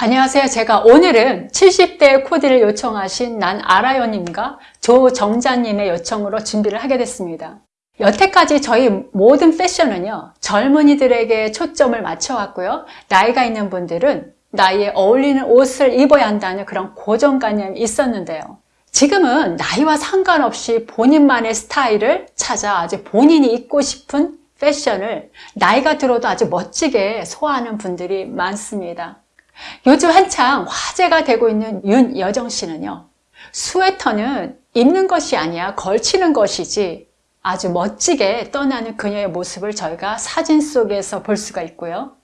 안녕하세요. 제가 오늘은 70대 코디를 요청하신 난 알아요님과 조정자님의 요청으로 준비를 하게 됐습니다. 여태까지 저희 모든 패션은요, 젊은이들에게 초점을 맞춰왔고요. 나이가 있는 분들은 나이에 어울리는 옷을 입어야 한다는 그런 고정관념이 있었는데요. 지금은 나이와 상관없이 본인만의 스타일을 찾아 아주 본인이 입고 싶은 패션을 나이가 들어도 아주 멋지게 소화하는 분들이 많습니다. 요즘 한창 화제가 되고 있는 윤여정 씨는요. 스웨터는 입는 것이 아니야 걸치는 것이지 아주 멋지게 떠나는 그녀의 모습을 저희가 사진 속에서 볼 수가 있고요.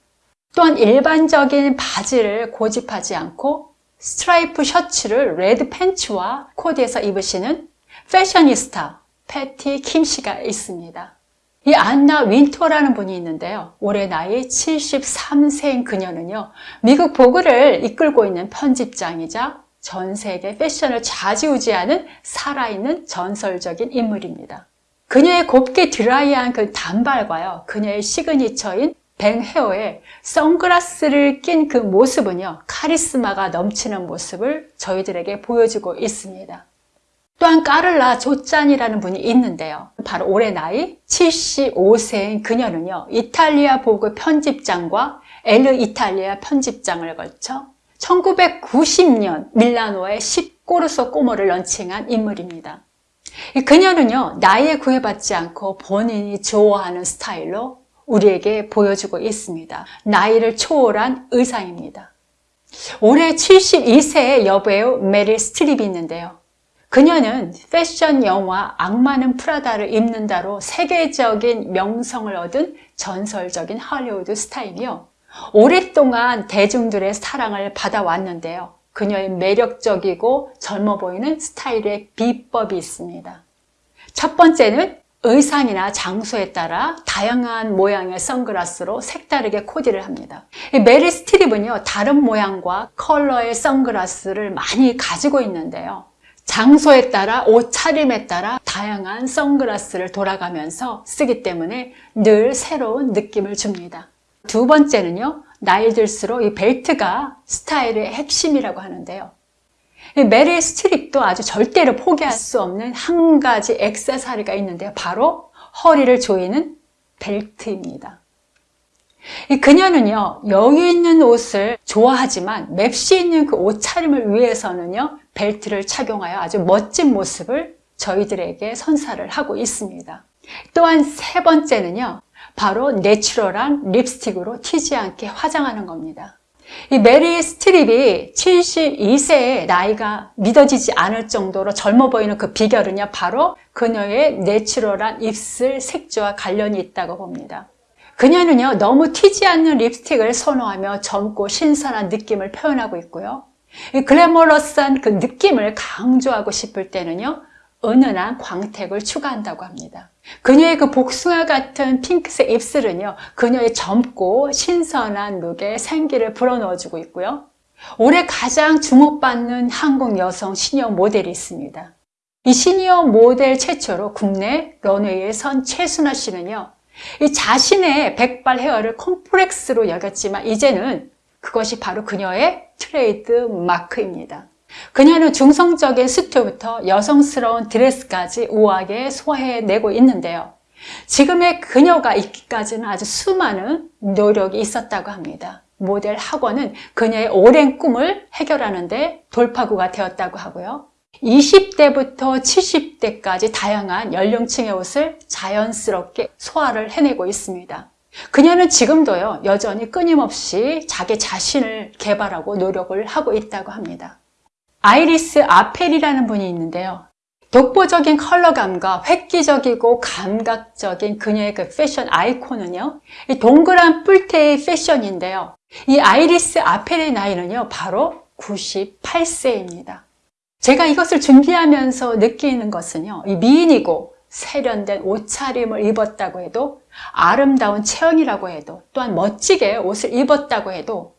또한 일반적인 바지를 고집하지 않고 스트라이프 셔츠를 red 팬츠와 코디해서 입으시는 패셔니스타 패티 킴 씨가 있습니다. 이 안나 윈터라는 분이 있는데요. 올해 나이 73세인 그녀는요. 미국 Vogue를 이끌고 있는 편집장이자 전 세계 패션을 좌지우지하는 살아있는 전설적인 인물입니다. 그녀의 곱게 드라이한 그 단발과요. 그녀의 signature인 bang hair에 선글라스를 낀 그 모습은요. 카리스마가 넘치는 모습을 저희들에게 보여주고 있습니다. 또한 까를라 소짜니라는 분이 있는데요. 바로 올해 나이 75세인 그녀는요. 이탈리아 Vogue 편집장과 Elle 이탈리아 편집장을 걸쳐 1990년 밀라노의 10 Corso Como를 launching한 인물입니다. 그녀는요. 나이에 구애받지 않고 본인이 좋아하는 스타일로 우리에게 보여주고 있습니다. 나이를 초월한 의상입니다. 올해 72세의 여배우 메릴 스트립이 있는데요. 그녀는 패션 영화 악마는 Prada를 입는다로 세계적인 명성을 얻은 전설적인 할리우드 스타이며 오랫동안 대중들의 사랑을 받아왔는데요. 그녀의 매력적이고 젊어 보이는 스타일의 비법이 있습니다. 첫 번째는 의상이나 장소에 따라 다양한 모양의 선글라스로 색다르게 코디를 합니다. 메리 스트립은요, 다른 모양과 컬러의 선글라스를 많이 가지고 있는데요. 장소에 따라 옷 차림에 따라 다양한 선글라스를 돌아가면서 쓰기 때문에 늘 새로운 느낌을 줍니다. 두 번째는요. 나이 들수록 이 벨트가 스타일의 핵심이라고 하는데요. 메릴 스트립도 아주 절대로 포기할 수 없는 한 가지 액세서리가 있는데요. 바로 허리를 조이는 벨트입니다. 그녀는요, 여유 있는 옷을 좋아하지만 맵시 있는 그 옷차림을 위해서는요, 벨트를 착용하여 아주 멋진 모습을 저희들에게 선사를 하고 있습니다. 또한 세 번째는요, 바로 natural한 립스틱으로 튀지 않게 화장하는 겁니다. 이 메릴 스트립이 72세의 나이가 믿어지지 않을 정도로 젊어 보이는 그 비결은요, 바로 그녀의 natural한 입술 색조와 관련이 있다고 봅니다. 그녀는요, 너무 튀지 않는 립스틱을 선호하며 젊고 신선한 느낌을 표현하고 있고요. 이 glamorous한 그 느낌을 강조하고 싶을 때는요, 은은한 광택을 추가한다고 합니다. 그녀의 그 복숭아 같은 핑크색 입술은요, 그녀의 젊고 신선한 look에 생기를 불어넣어주고 있고요. 올해 가장 주목받는 한국 여성 시니어 모델이 있습니다. 이 시니어 모델 최초로 국내 runway에 선 최순화 씨는요, 이 자신의 백발 hair를 콤플렉스로 여겼지만 이제는 그것이 바로 그녀의 트레이드 마크입니다. 그녀는 중성적인 수트부터 여성스러운 드레스까지 우아하게 소화해내고 있는데요. 지금의 그녀가 있기까지는 아주 수많은 노력이 있었다고 합니다. 모델 학원은 그녀의 오랜 꿈을 해결하는 데 돌파구가 되었다고 하고요. 20대부터 70대까지 다양한 연령층의 옷을 자연스럽게 소화를 해내고 있습니다. 그녀는 지금도요, 여전히 끊임없이 자기 자신을 개발하고 노력을 하고 있다고 합니다. 아이리스 아펠이라는 분이 있는데요. 독보적인 컬러감과 획기적이고 감각적인 그녀의 그 패션 아이콘은요. 이 동그란 뿔테의 패션인데요. 이 아이리스 아펠의 나이는요. 바로 98세입니다. 제가 이것을 준비하면서 느끼는 것은요. 이 미인이고 세련된 옷차림을 입었다고 해도 아름다운 체형이라고 해도 또한 멋지게 옷을 입었다고 해도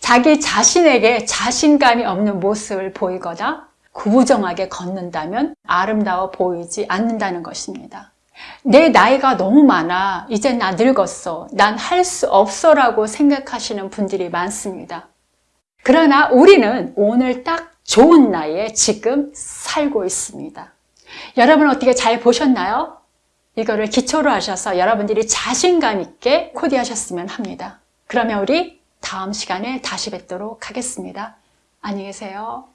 자기 자신에게 자신감이 없는 모습을 보이거나 구부정하게 걷는다면 아름다워 보이지 않는다는 것입니다. 내 나이가 너무 많아. 이제 나 늙었어. 난 할 수 없어 라고 생각하시는 분들이 많습니다. 그러나 우리는 오늘 딱 좋은 나이에 지금 살고 있습니다. 여러분 어떻게 잘 보셨나요? 이거를 기초로 하셔서 여러분들이 자신감 있게 코디하셨으면 합니다. 그러면 우리 다음 시간에 다시 뵙도록 하겠습니다. 안녕히 계세요.